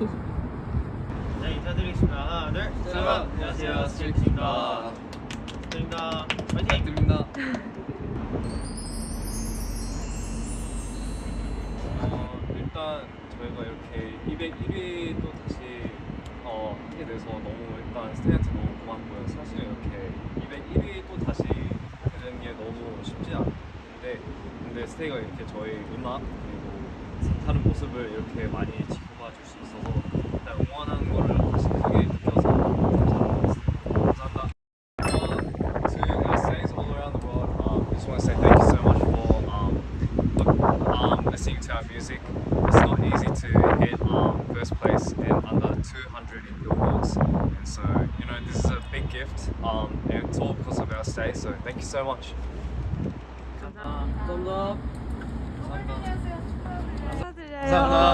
네 인사드리겠습니다. 하나 둘 셋. 안녕하세요. 스트레이트입니다. 드립니다. 파이팅 드립니다. 어, 일단 저희가 이렇게 201위 또 다시 어, 하게 돼서 너무 일단 스트레이트 너무 고맙고요. 사실 이렇게 201위 또 다시 되는 게 너무 쉽지 않은데 근데 스테이가 이렇게 저희 음악 그리고 다른 모습을 이렇게 많이 our music. It's not easy to hit um, first place in under 200 in billboards, and so you know this is a big gift, um, and it's all because of our stay. So thank you so much. 감사합니다. 축하드려요. 감사합니다.